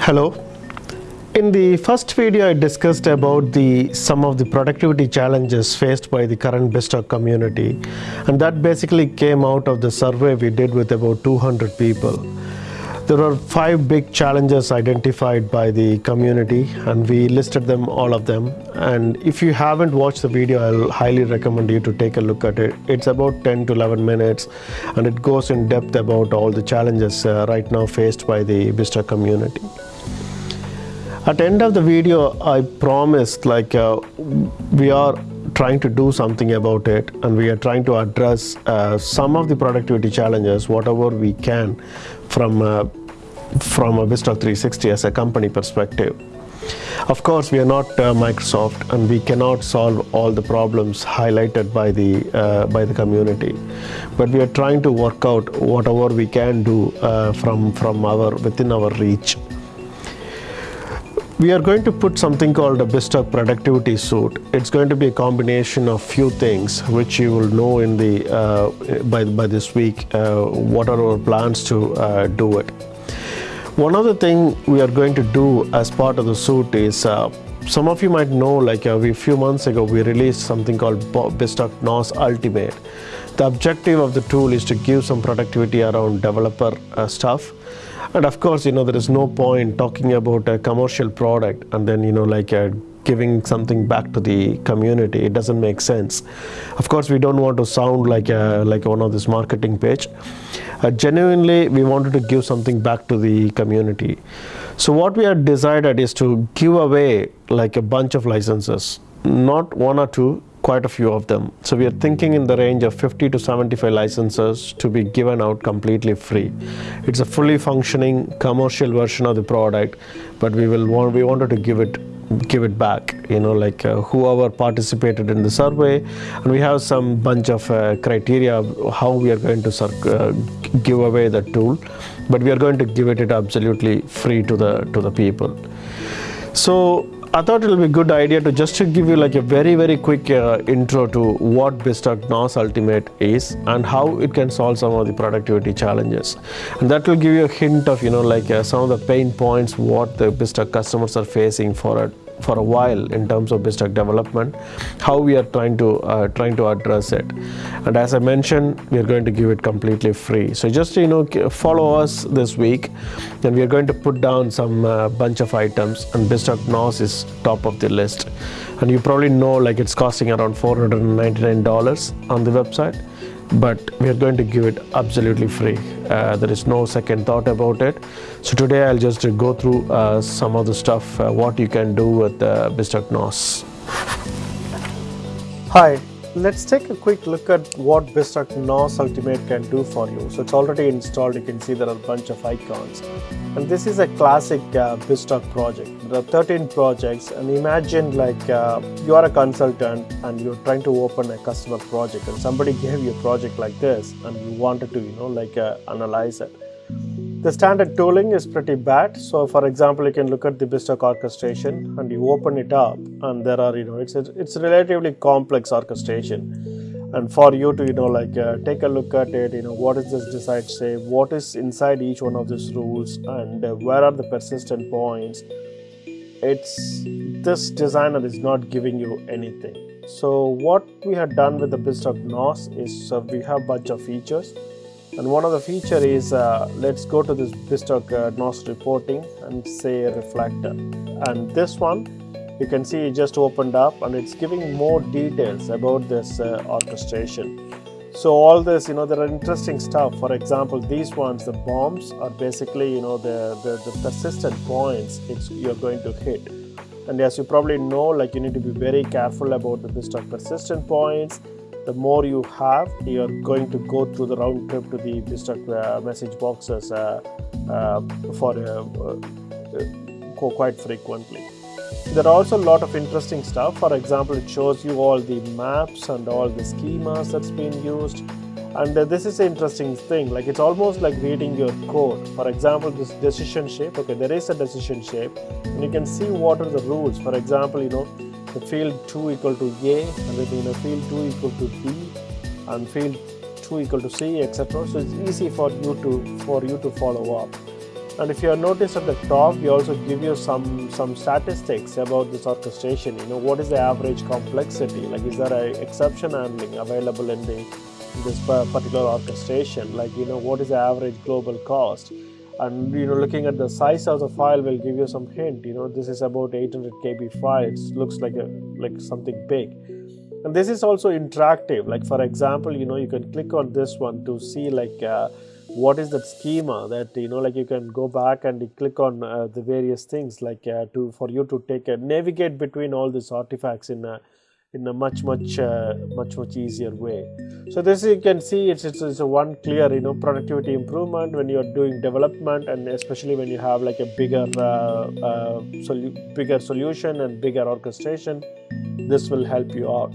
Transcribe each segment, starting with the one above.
Hello. In the first video, I discussed about the some of the productivity challenges faced by the current BizTalk community, and that basically came out of the survey we did with about 200 people. There are five big challenges identified by the community, and we listed them all of them. And if you haven't watched the video, I'll highly recommend you to take a look at it. It's about 10 to 11 minutes, and it goes in depth about all the challenges uh, right now faced by the BizTalk community. At the end of the video, I promised like uh, we are trying to do something about it and we are trying to address uh, some of the productivity challenges, whatever we can from, uh, from a BizTalk 360 as a company perspective. Of course, we are not uh, Microsoft and we cannot solve all the problems highlighted by the, uh, by the community. But we are trying to work out whatever we can do uh, from, from our, within our reach. We are going to put something called a BizTalk productivity suit. It's going to be a combination of few things which you will know in the uh, by, by this week uh, what are our plans to uh, do it. One other thing we are going to do as part of the suit is uh, some of you might know like a few months ago we released something called BizTalk NOS Ultimate. The objective of the tool is to give some productivity around developer uh, stuff. And of course you know there is no point talking about a commercial product and then you know like uh, giving something back to the community. It doesn't make sense. Of course we don't want to sound like a, like one of this marketing page uh, genuinely we wanted to give something back to the community. So what we had decided is to give away like a bunch of licenses. Not one or two quite a few of them. So we are thinking in the range of 50 to 75 licenses to be given out completely free. It's a fully functioning commercial version of the product, but we will want we wanted to give it give it back you know like uh, whoever participated in the survey and we have some bunch of uh, criteria how we are going to uh, give away the tool but we are going to give it, it absolutely free to the to the people so I thought it will be a good idea to just to give you like a very very quick uh, intro to what BizTalk NOS Ultimate is and how it can solve some of the productivity challenges. And that will give you a hint of you know like uh, some of the pain points what the BizTalk customers are facing for a for a while in terms of BizTalk development, how we are trying to uh, trying to address it. And as I mentioned, we are going to give it completely free. So just you know follow us this week, and we are going to put down some uh, bunch of items, and BizTalk NOS is top of the list. And you probably know like it's costing around $499 on the website but we are going to give it absolutely free. Uh, there is no second thought about it. So today I'll just go through uh, some of the stuff, uh, what you can do with uh, BizTalk NOS. Hi, let's take a quick look at what BizTalk NOS Ultimate can do for you. So it's already installed, you can see there are a bunch of icons. And this is a classic uh, BizTalk project. There are 13 projects and imagine like uh, you are a consultant and you're trying to open a customer project and somebody gave you a project like this and you wanted to, you know, like uh, analyze it. The standard tooling is pretty bad. So for example, you can look at the BizTalk orchestration and you open it up and there are, you know, it's a, it's relatively complex orchestration. And for you to, you know, like uh, take a look at it, you know, what is this decide say, what is inside each one of these rules and uh, where are the persistent points. It's, this designer is not giving you anything. So what we have done with the BizTalk NOS is uh, we have bunch of features and one of the feature is uh, let's go to this BizTalk uh, NOS reporting and say reflector. And this one you can see it just opened up and it's giving more details about this uh, orchestration. So all this you know there are interesting stuff. For example these ones the bombs are basically you know the the, the persistent points you're going to hit. And as you probably know like you need to be very careful about the BizTalk persistent points the more you have, you're going to go through the round trip to the BizTalk uh, message boxes uh, uh, for uh, uh, quite frequently. There are also a lot of interesting stuff. For example, it shows you all the maps and all the schemas that's been used. And uh, this is an interesting thing, like it's almost like reading your code. For example, this decision shape, okay, there is a decision shape, and you can see what are the rules. For example, you know, the field 2 equal to A and then you know field 2 equal to B and field 2 equal to C etc. So it's easy for you to for you to follow up. and if you have noticed at the top we also give you some some statistics about this orchestration you know what is the average complexity like is there a exception handling available in the in this particular orchestration like you know what is the average global cost and you know looking at the size of the file will give you some hint. You know this is about 800 kb file it looks like a like something big. And this is also interactive. Like for example you know you can click on this one to see like uh, what is that schema that you know like you can go back and click on uh, the various things like uh, to for you to take a navigate between all these artifacts in a in a much much uh, much much easier way. So this you can see it's, it's, it's a one clear you know productivity improvement when you're doing development and especially when you have like a bigger uh, uh, solu- bigger solution and bigger orchestration this will help you out.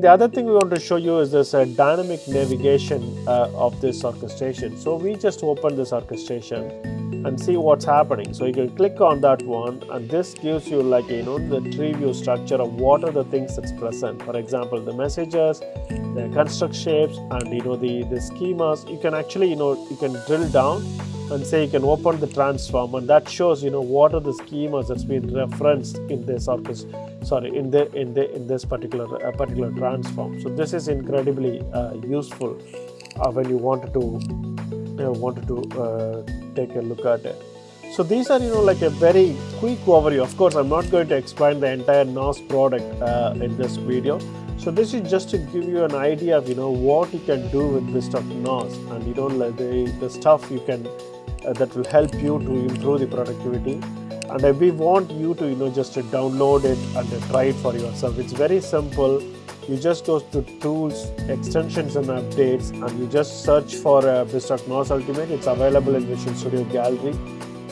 The other thing we want to show you is this uh, dynamic navigation uh, of this orchestration. So we just open this orchestration and see what's happening. So you can click on that one and this gives you like, you know, the tree view structure of what are the things that's present. For example, the messages, the construct shapes and, you know, the, the schemas. You can actually, you know, you can drill down and say you can open the transform and that shows you know what are the schemas that's been referenced in this orchestra sorry in the in the in this particular uh, particular transform so this is incredibly uh, useful uh, when you want to uh, wanted to uh, take a look at it. So these are you know like a very quick overview. Of course i'm not going to explain the entire nos product uh, in this video. So this is just to give you an idea of you know what you can do with this stuff NOS and you know like the, the stuff you can uh, that will help you to improve the productivity. And uh, we want you to you know just to download it and try it for yourself. It's very simple you just go to tools extensions and updates and you just search for uh, BizTalk NOS Ultimate. It's available in Visual Studio Gallery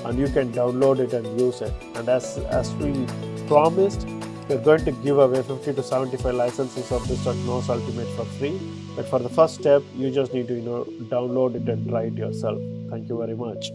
and you can download it and use it. And as as we promised we're going to give away 50 to 75 licenses of BizTalk NOS Ultimate for free. But for the first step you just need to you know download it and try it yourself. Thank you very much.